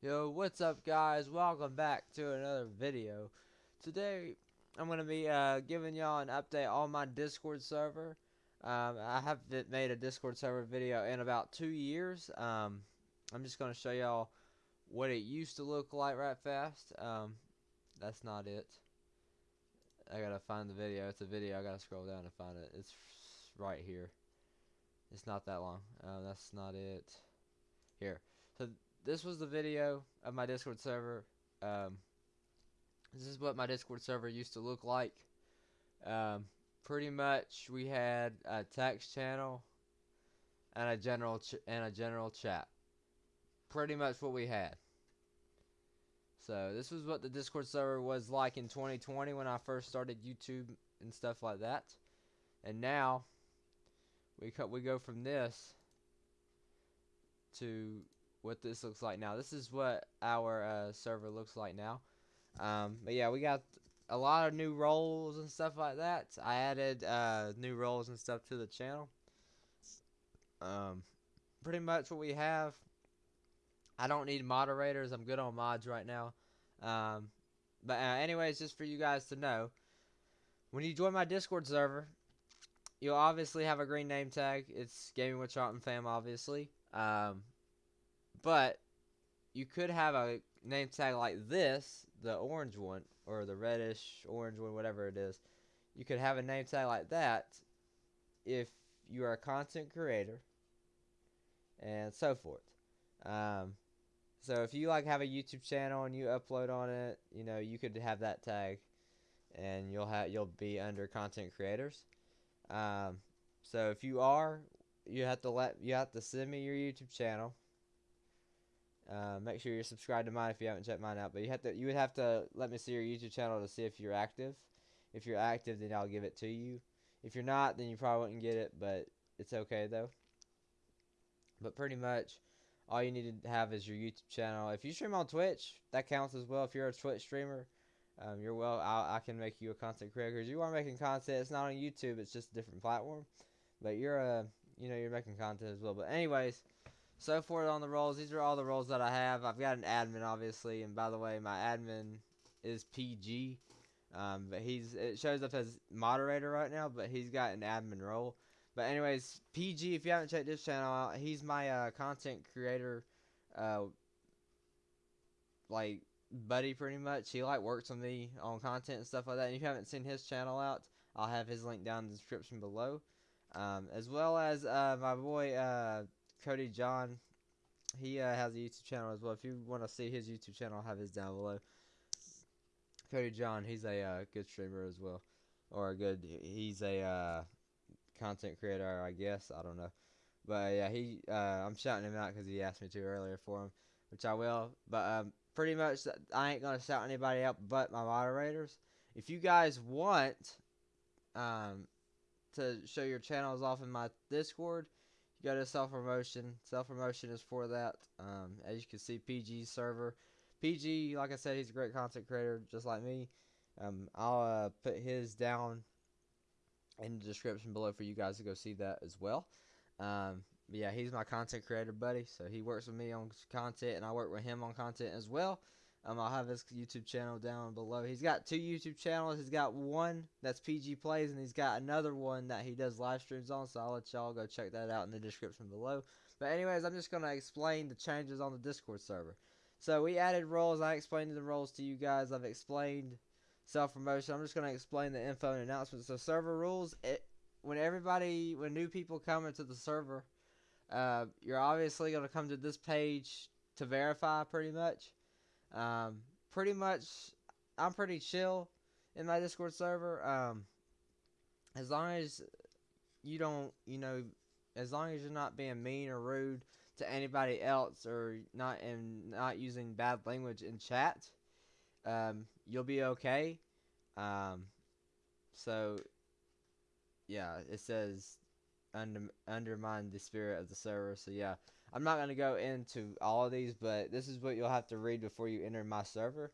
Yo, what's up guys? Welcome back to another video. Today, I'm going to be uh, giving y'all an update on my Discord server. Um, I haven't made a Discord server video in about two years. Um, I'm just going to show y'all what it used to look like right fast. Um, that's not it. I gotta find the video. It's a video. I gotta scroll down to find it. It's right here. It's not that long. Uh, that's not it. Here. So this was the video of my Discord server. Um, this is what my Discord server used to look like. Um, pretty much, we had a text channel and a general and a general chat. Pretty much what we had. So this was what the Discord server was like in 2020 when I first started YouTube and stuff like that. And now we we go from this to what this looks like now. This is what our uh, server looks like now. Um, but yeah, we got a lot of new roles and stuff like that. I added uh, new roles and stuff to the channel. Um, pretty much what we have I don't need moderators. I'm good on mods right now. Um, but uh, anyways, just for you guys to know, when you join my Discord server, you'll obviously have a green name tag. It's Gaming with Charlton Fam, obviously. Um, but you could have a name tag like this, the orange one, or the reddish orange one, whatever it is. You could have a name tag like that if you are a content creator and so forth. Um, so if you like have a YouTube channel and you upload on it, you know, you could have that tag and you'll have you'll be under content creators. Um, so if you are, you have to let you have to send me your YouTube channel. Uh, make sure you're subscribed to mine if you haven't checked mine out. But you have to you would have to let me see your YouTube channel to see if you're active. If you're active, then I'll give it to you. If you're not, then you probably wouldn't get it, but it's okay though. But pretty much, all you need to have is your YouTube channel. If you stream on Twitch, that counts as well. If you're a Twitch streamer, um, you're well. i I can make you a content creator because you are making content. It's not on YouTube. It's just a different platform. But you're a, you know, you're making content as well. But anyways, so forth on the roles. These are all the roles that I have. I've got an admin, obviously, and by the way, my admin is PG. Um, but he's it shows up as moderator right now, but he's got an admin role. But anyways, PG, if you haven't checked this channel out, he's my uh, content creator, uh, like buddy, pretty much. He like works with me on content and stuff like that. And if you haven't seen his channel out, I'll have his link down in the description below, um, as well as uh, my boy uh, Cody John. He uh, has a YouTube channel as well. If you want to see his YouTube channel, I'll have his down below. Cody John, he's a uh, good streamer as well, or a good. He's a uh, content creator, I guess. I don't know. But yeah, he uh, I'm shouting him out because he asked me to earlier for him, which I will. But um, pretty much, I ain't gonna shout anybody out but my moderators. If you guys want um, to show your channels off in my Discord, you go to self promotion. Self promotion is for that. Um, as you can see, PG server. PG, like I said, he's a great content creator, just like me. Um, I'll uh, put his down in the description below for you guys to go see that as well. Um, yeah, he's my content creator buddy, so he works with me on content, and I work with him on content as well. Um, I'll have his YouTube channel down below. He's got two YouTube channels. He's got one that's PG Plays, and he's got another one that he does live streams on. So I'll let y'all go check that out in the description below. But anyways, I'm just gonna explain the changes on the Discord server. So we added roles. I explained the roles to you guys. I've explained self promotion. I'm just going to explain the info and announcements. So server rules. It, when everybody, when new people come into the server, uh, you're obviously going to come to this page to verify. Pretty much. Um, pretty much, I'm pretty chill in my Discord server. Um, as long as you don't, you know, as long as you're not being mean or rude to anybody else or not and not using bad language in chat, um, you'll be okay. Um, so, yeah, it says under, undermine the spirit of the server. So, yeah, I'm not going to go into all of these, but this is what you'll have to read before you enter my server.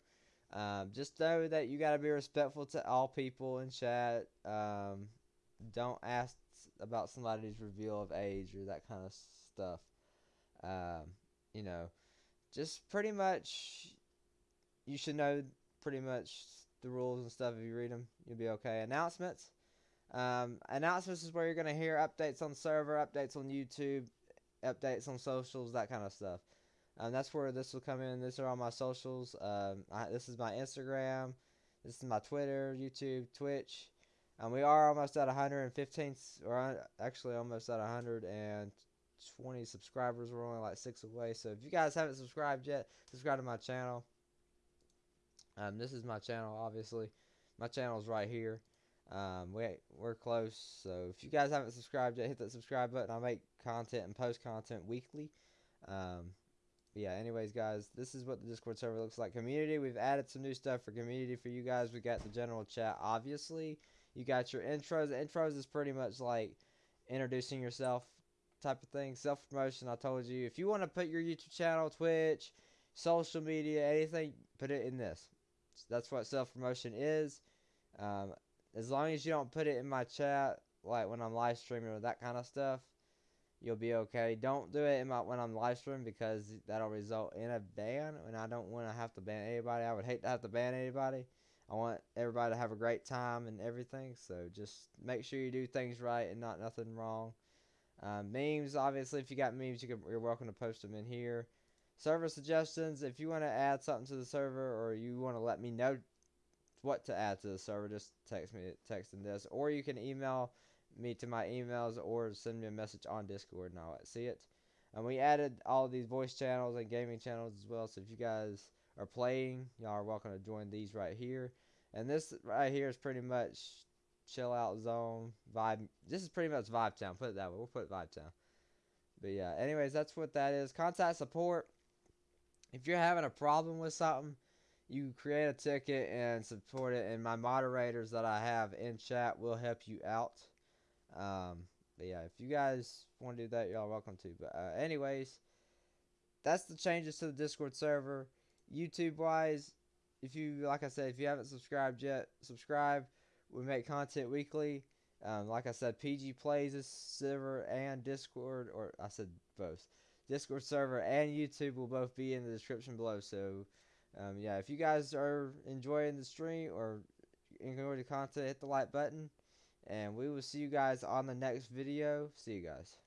Um, just know that you got to be respectful to all people in chat. Um, don't ask about somebody's reveal of age or that kind of stuff. Um, you know, just pretty much, you should know pretty much the rules and stuff. If you read them, you'll be okay. Announcements. Um, announcements is where you're gonna hear updates on server, updates on YouTube, updates on socials, that kind of stuff. Um, that's where this will come in. These are all my socials. Um, I, this is my Instagram. This is my Twitter, YouTube, Twitch. And we are almost at 115, or actually almost at 120 subscribers. We're only like six away. So if you guys haven't subscribed yet, subscribe to my channel. Um, this is my channel, obviously. My channel is right here. Um, we we're close, so if you guys haven't subscribed yet, hit that subscribe button. I make content and post content weekly. Um, yeah. Anyways, guys, this is what the Discord server looks like. Community, we've added some new stuff for community for you guys. We got the general chat, obviously. You got your intros. Intros is pretty much like introducing yourself type of thing. Self promotion. I told you if you want to put your YouTube channel, Twitch, social media, anything, put it in this. That's what self promotion is. Um, as long as you don't put it in my chat, like when I'm live streaming or that kind of stuff, you'll be okay. Don't do it my, when I'm live streaming because that'll result in a ban, and I don't want to have to ban anybody. I would hate to have to ban anybody. I want everybody to have a great time and everything. So just make sure you do things right and not nothing wrong. Um, memes, obviously, if you got memes, you can, you're welcome to post them in here. Server suggestions, if you want to add something to the server or you want to let me know what to add to the server, just text me text in this. Or you can email me to my emails or send me a message on Discord and I'll see it. And we added all these voice channels and gaming channels as well. So if you guys are playing, y'all are welcome to join these right here. And this right here is pretty much chill out zone vibe. This is pretty much Vibe Town. Put it that way. We'll put Vibe Town. But yeah, anyways, that's what that is. Contact support. If you're having a problem with something, you create a ticket and support it, and my moderators that I have in chat will help you out. Um, but yeah, if you guys want to do that, y'all welcome to. But uh, anyways, that's the changes to the Discord server. YouTube wise, if you like I said, if you haven't subscribed yet, subscribe. We make content weekly. Um, like I said, PG plays this server and Discord, or I said both. Discord server and YouTube will both be in the description below. So, um, yeah, if you guys are enjoying the stream or enjoying the content, hit the like button. And we will see you guys on the next video. See you guys.